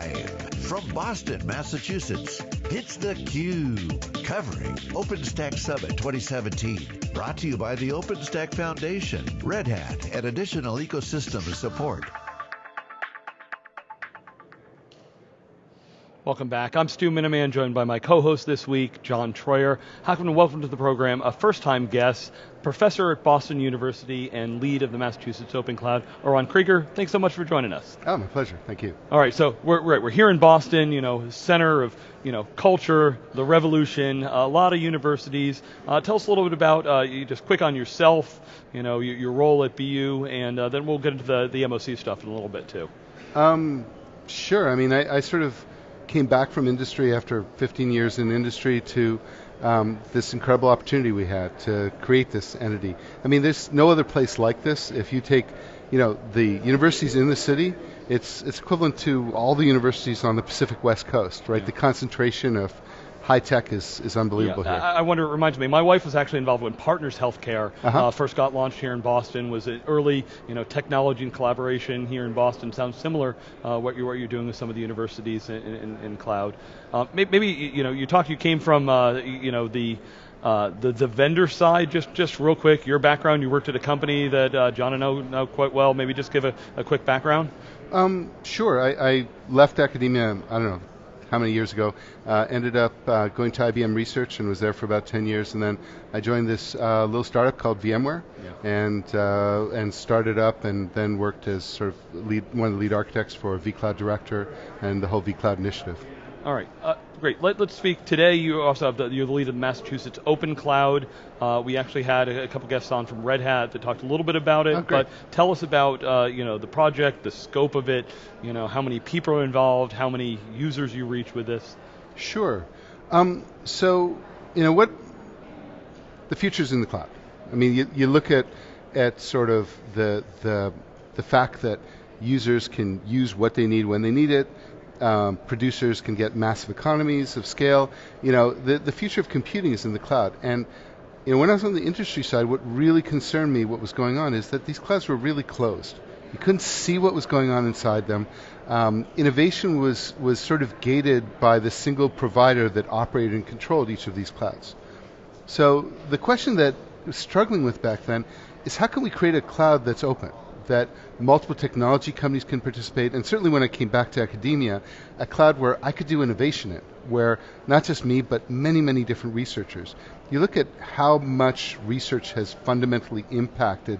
Live from Boston, Massachusetts, it's theCUBE, covering OpenStack Summit 2017. Brought to you by the OpenStack Foundation, Red Hat, and additional ecosystem support. Welcome back. I'm Stu Miniman, joined by my co-host this week, John Troyer. Welcome and welcome to the program, a first-time guest, professor at Boston University and lead of the Massachusetts Open Cloud, Orran Krieger. Thanks so much for joining us. Oh, my pleasure. Thank you. All right, so we're, we're, we're here in Boston, you know, center of you know culture, the revolution, a lot of universities. Uh, tell us a little bit about uh, you just quick on yourself, you know, your, your role at BU, and uh, then we'll get into the the MOC stuff in a little bit too. Um, sure. I mean, I, I sort of came back from industry after 15 years in industry to um, this incredible opportunity we had to create this entity. I mean, there's no other place like this. If you take, you know, the universities in the city, it's it's equivalent to all the universities on the Pacific West Coast, right? Yeah. The concentration of high tech is, is unbelievable yeah, here. I, I wonder, it reminds me, my wife was actually involved when Partners Healthcare uh-huh. uh, first got launched here in Boston, was an early you know, technology and collaboration here in Boston. Sounds similar uh, what, you're, what you're doing with some of the universities in, in, in cloud. Uh, maybe, you know, you talked, you came from uh, you know, the, uh, the the vendor side, just just real quick, your background. You worked at a company that uh, John and I know, know quite well. Maybe just give a, a quick background. Um, sure. I, I, left academia. I don't know how many years ago. Uh, ended up uh, going to IBM Research and was there for about 10 years, and then I joined this uh, little startup called VMware, yeah. and uh, and started up, and then worked as sort of lead, one of the lead architects for vCloud Director and the whole vCloud initiative. All right, uh, great. Let, us speak today. You also have the, you're the lead of the Massachusetts Open Cloud. Uh, we actually had a, a, couple guests on from Red Hat that talked a little bit about it. Oh, but tell us about uh, you know the project, the scope of it. You know how many people are involved, how many users you reach with this. Sure. Um, so you know what the future's in the cloud. I mean, you, you look at at sort of the the the fact that users can use what they need when they need it um, producers can get massive economies of scale. You know, the, the future of computing is in the cloud. And you know, when I was on the industry side, what really concerned me, what was going on, is that these clouds were really closed. You couldn't see what was going on inside them. Um, innovation was, was sort of gated by the single provider that operated and controlled each of these clouds. So the question that I was struggling with back then is how can we create a cloud that's open? That multiple technology companies can participate, and certainly when I came back to academia, a cloud where I could do innovation in, where not just me, but many, many different researchers. You look at how much research has fundamentally impacted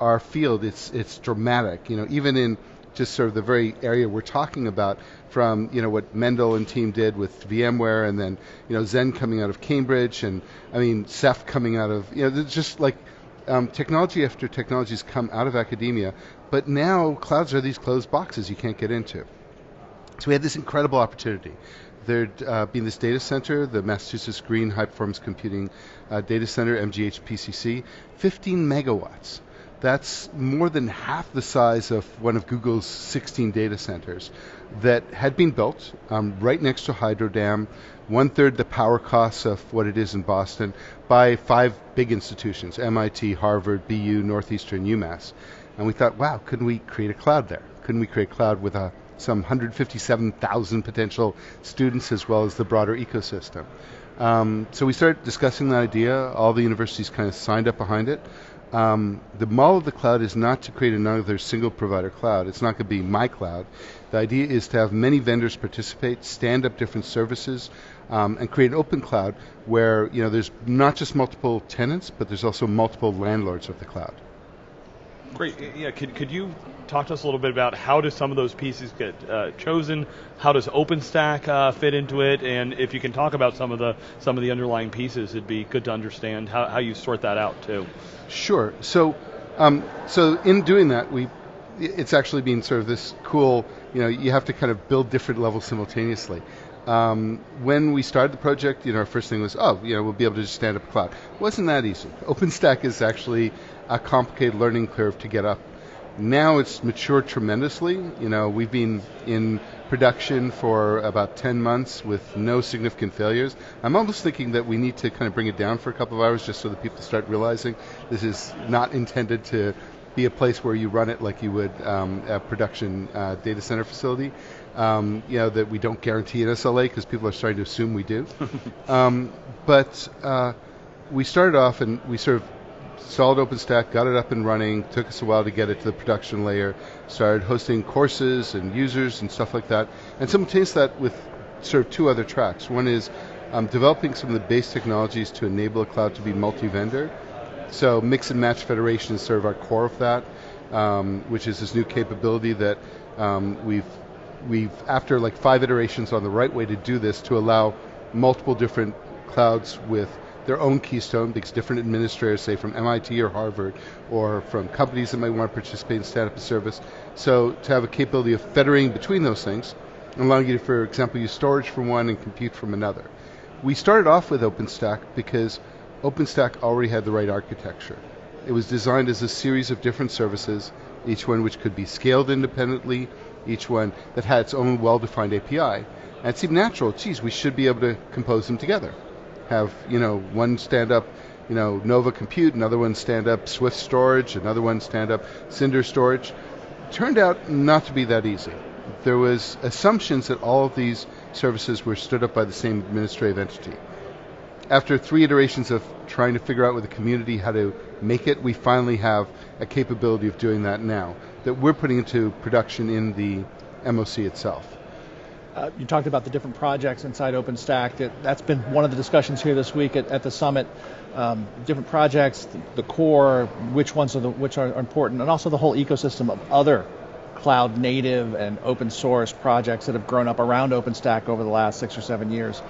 our field, it's, it's dramatic. You know, even in just sort of the very area we're talking about from you know what Mendel and team did with VMware and then you know Xen coming out of Cambridge and I mean Ceph coming out of you know just like um, technology after technology has come out of academia, but now clouds are these closed boxes you can't get into. So we had this incredible opportunity. There'd uh, been this data center, the Massachusetts Green High Performance Computing uh, Data Center, MGH PCC, 15 megawatts. That's more than half the size of one of Google's 16 data centers that had been built um, right next to Hydro Dam, one third the power costs of what it is in Boston, by five big institutions MIT, Harvard, BU, Northeastern, UMass. And we thought, wow, couldn't we create a cloud there? Couldn't we create a cloud with a, uh, some 157,000 potential students as well as the broader ecosystem? Um, so we started discussing that idea. All the universities kind of signed up behind it. Um, the model of the cloud is not to create another single provider cloud. It's not going to be my cloud. The idea is to have many vendors participate, stand up different services, um, and create an open cloud where you know there's not just multiple tenants, but there's also multiple landlords of the cloud. Great. Yeah. Could could you talk to us a little bit about how do some of those pieces get uh, chosen? How does OpenStack uh, fit into it? And if you can talk about some of the some of the underlying pieces, it'd be good to understand how, how you sort that out too. Sure. So um, so in doing that, we it's actually been sort of this cool. You know, you have to kind of build different levels simultaneously. Um, when we started the project, you know, our first thing was, oh, you know, we'll be able to just stand up a cloud. It wasn't that easy. OpenStack is actually a complicated learning curve to get up. Now it's matured tremendously. You know, we've been in production for about 10 months with no significant failures. I'm almost thinking that we need to kind of bring it down for a couple of hours just so that people start realizing this is not intended to be a place where you run it like you would um, a production uh, data center facility. Um, you know that we don't guarantee an SLA because people are starting to assume we do. um, but uh, we started off and we sort of installed OpenStack, got it up and running. Took us a while to get it to the production layer. Started hosting courses and users and stuff like that. And simultaneous that with sort of two other tracks. One is um, developing some of the base technologies to enable a cloud to be multi-vendor. So mix and match federation is sort of our core of that, um, which is this new capability that um, we've we've after like five iterations on the right way to do this to allow multiple different clouds with their own keystone because different administrators, say from MIT or Harvard, or from companies that might want to participate in stand up a service. So to have a capability of federating between those things, allowing you to, for example, use storage from one and compute from another. We started off with OpenStack because OpenStack already had the right architecture. It was designed as a series of different services, each one which could be scaled independently, each one that had its own well-defined API. And it seemed natural, geez, we should be able to compose them together. Have, you know, one stand up, you know, Nova Compute, another one stand up Swift Storage, another one stand up Cinder Storage. Turned out not to be that easy. There was assumptions that all of these services were stood up by the same administrative entity. After three iterations of trying to figure out with the community how to make it, we finally have a capability of doing that now that we're putting into production in the MOC itself. Uh, you talked about the different projects inside OpenStack. That, that's been one of the discussions here this week at, at the summit. Um, different projects, the, the, core, which ones are the, which are important, and also the whole ecosystem of other cloud native and open source projects that have grown up around OpenStack over the last six or seven years.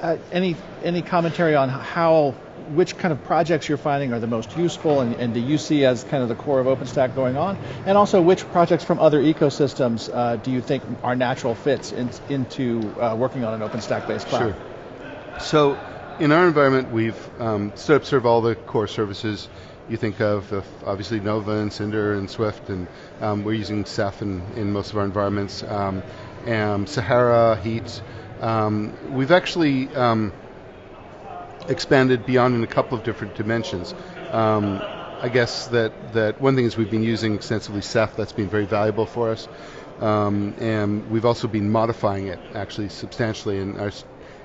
Uh, any any commentary on how which kind of projects you're finding are the most useful and, and, do you see as kind of the core of OpenStack going on? And also which projects from other ecosystems uh, do you think are natural fits in, into uh, working on an OpenStack based cloud? Sure. So in our environment, we've um, stood up sort of all the core services you think of, of obviously Nova and Cinder and Swift, and um, we're using Ceph in, in, most of our environments. Um, and Sahara, Heat. Um, we've actually um, expanded beyond in a couple of different dimensions. Um, I guess that, that one thing is we've been using extensively Ceph. That's been very valuable for us. Um, and we've also been modifying it actually substantially, and our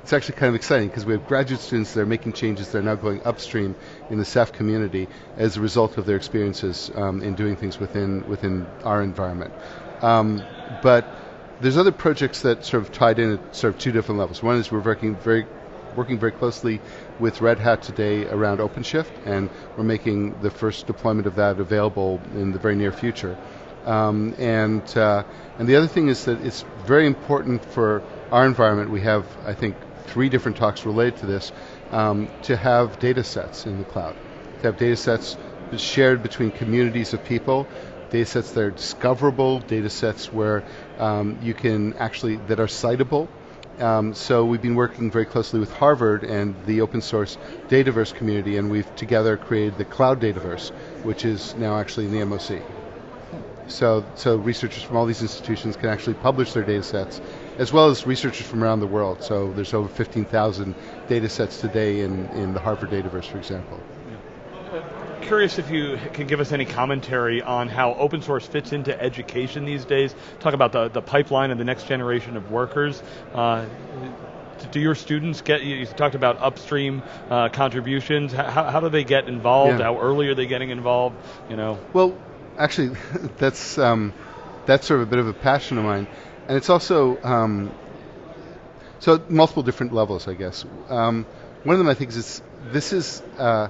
it's actually kind of exciting because we have graduate students that are making changes that are now going upstream in the Ceph community as a result of their experiences um, in doing things within within our environment. Um, but there's other projects that sort of tied in at sort of two different levels. One is we're working very working very closely with Red Hat today around OpenShift, and we're making the first deployment of that available in the very near future. Um, and uh, and the other thing is that it's very important for our environment. We have, I think, three different talks related to this, um, to have data sets in the cloud, to have data sets shared between communities of people, data sets that are discoverable, data sets where um, you can actually, that are citable. Um, so we've been working very closely with Harvard and the open source Dataverse community, and we've together created the Cloud Dataverse, which is now actually in the MOC. So, so researchers from all these institutions can actually publish their data sets as well as researchers from around the world. So there's over 15,000 data sets today in, in the Harvard Dataverse, for example. Curious if you can give us any commentary on how open source fits into education these days. Talk about the, the pipeline of the next generation of workers. Uh, do your students get, you talked about upstream uh, contributions, how, how do they get involved? Yeah. How early are they getting involved? You know? Well, actually, that's, um, that's sort of a bit of a passion of mine and it's also um, so multiple different levels, I guess. Um, one of them, I think, is this is a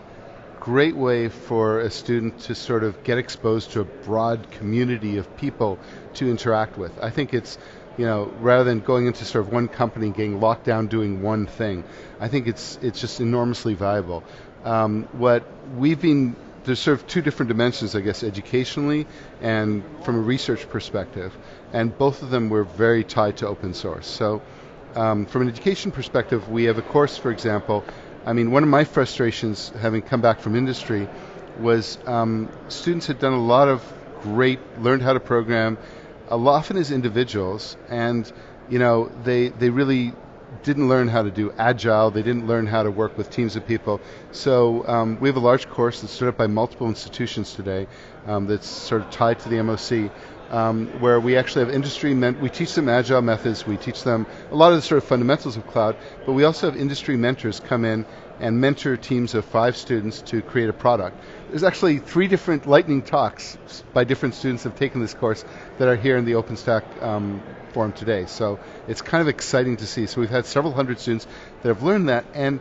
great way for a student to sort of get exposed to a broad community of people to interact with. I think it's you know, rather than going into sort of one company and getting locked down doing one thing, I think it's it's just enormously valuable. Um, what we've been there's sort of two different dimensions, I guess, educationally and from a research perspective, and both of them were very tied to open source. So, um, from an education perspective, we have a course, for example. I mean, one of my frustrations, having come back from industry, was um, students had done a lot of great, learned how to program, a lot often as individuals, and you know, they they really didn't learn how to do agile, they didn't learn how to work with teams of people. So um, we have a large course that's stood up by multiple institutions today um, that's sort of tied to the MOC. Um, where we actually have industry, men- we teach them agile methods, we teach them a lot of the sort of fundamentals of cloud, but we also have industry mentors come in and mentor teams of five students to create a product. There's actually three different lightning talks by different students have taken this course that are here in the OpenStack um, forum today. So it's kind of exciting to see. So we've had several hundred students that have learned that, and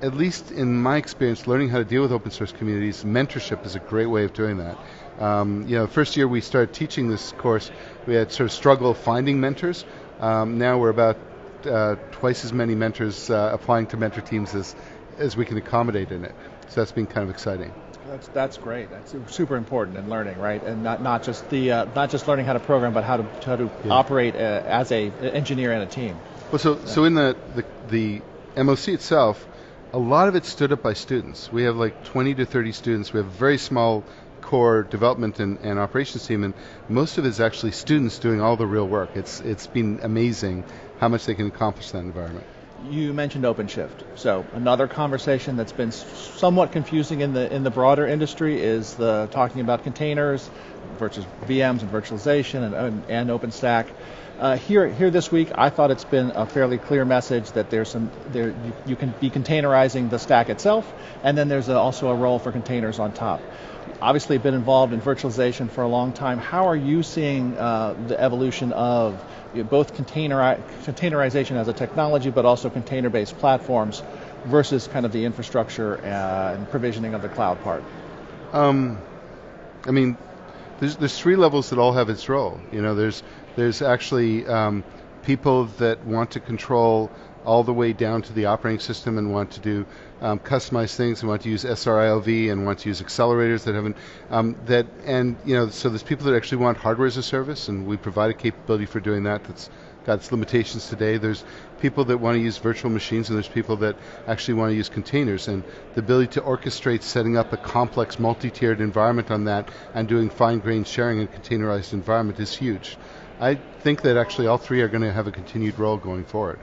at least in my experience, learning how to deal with open source communities, mentorship is a great way of doing that. Um, you know, first year we started teaching this course, we had sort of struggle finding mentors. Um, now we're about uh, twice as many mentors uh, applying to mentor teams as, as we can accommodate in it. So that's been kind of exciting. That's that's great. That's super important in learning, right? And not not just the uh, not just learning how to program, but how to how to yeah. operate uh, as a engineer and a team. Well, so yeah. so in the, the the MOC itself, a lot of it stood up by students. We have like 20 to 30 students. We have a very small core development and, and operations team, and most of it is actually students doing all the real work. It's it's been amazing how much they can accomplish in that environment you mentioned OpenShift. So another conversation that's been somewhat confusing in the in the broader industry is the talking about containers versus VMs and virtualization and, and, and OpenStack. Uh, here, here this week, I thought it's been a fairly clear message that there's some there you, you can be containerizing the stack itself, and then there's a, also a role for containers on top. Obviously, been involved in virtualization for a long time. How are you seeing uh, the evolution of both containeri- containerization as a technology, but also container-based platforms versus kind of the infrastructure and provisioning of the cloud part? Um, I mean, there's, there's three levels that all have its role. You know, there's there's actually um, people that want to control all the way down to the operating system and want to do um, customized things and want to use SR-IOV and want to use accelerators that haven't um, that and you know so there's people that actually want hardware as a service and we provide a capability for doing that that's got its limitations today. There's people that want to use virtual machines and there's people that actually want to use containers and the ability to orchestrate setting up a complex multi-tiered environment on that and doing fine-grained sharing in a containerized environment is huge. I think that actually all three are going to have a continued role going forward.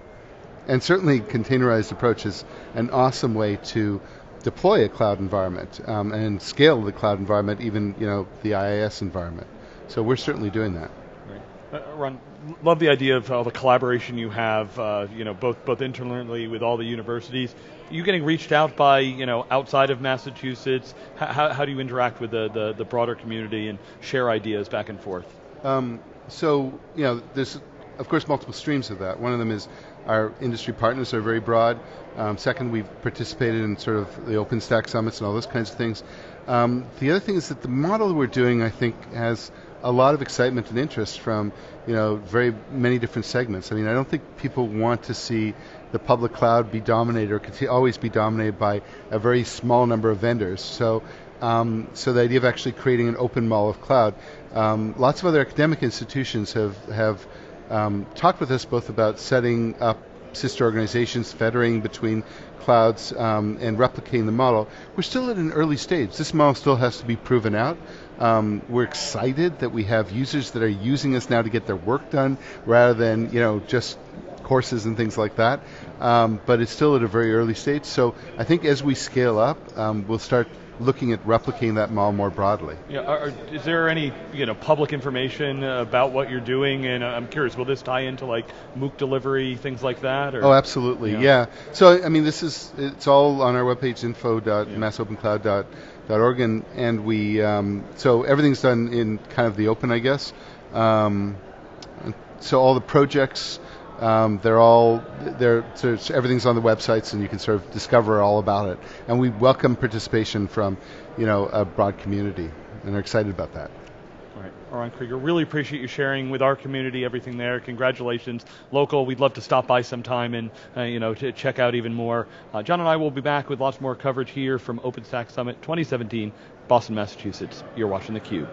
And certainly containerized approach is an awesome way to deploy a cloud environment um, and scale the cloud environment, even you know the IaaS environment. So we're certainly doing that. Right. Uh, Ron, love the idea of all the collaboration you have, uh, you know, both both internally with all the universities. Are you getting reached out by, you know, outside of Massachusetts? How, how do you interact with the, the, the broader community and share ideas back and forth? Um, so, you know, there's of course multiple streams of that. One of them is our industry partners are very broad. Um, second, we've participated in sort of the OpenStack summits and all those kinds of things. Um, the other thing is that the model we're doing, I think, has a lot of excitement and interest from you know very many different segments. I mean, I don't think people want to see the public cloud be dominated or always be dominated by a very small number of vendors. So. Um, so the idea of actually creating an open mall of cloud. Um, lots of other academic institutions have have um, talked with us both about setting up sister organizations, federating between clouds, um, and replicating the model. We're still at an early stage. This model still has to be proven out. Um, we're excited that we have users that are using us now to get their work done rather than you know just courses and things like that. Um, but it's still at a very early stage. So I think as we scale up, um, we'll start looking at replicating that model more broadly. Yeah, are, is there any you know public information about what you're doing? And I'm curious, will this tie into like MOOC delivery, things like that? Or? Oh, absolutely, yeah. yeah. So I mean, this is it's all on our webpage, info.massopencloud.org, and, and we um, so everything's done in kind of the open, I guess. Um, so all the projects um, they're all they're so everything's on the websites, and you can sort of discover all about it. And we welcome participation from you know a broad community, and are excited about that. All right, Ron Krieger, really appreciate you sharing with our community everything there. Congratulations, local. We'd love to stop by sometime and uh, you know to check out even more. Uh, John and I will be back with lots more coverage here from OpenStack Summit 2017, Boston, Massachusetts. You're watching theCUBE.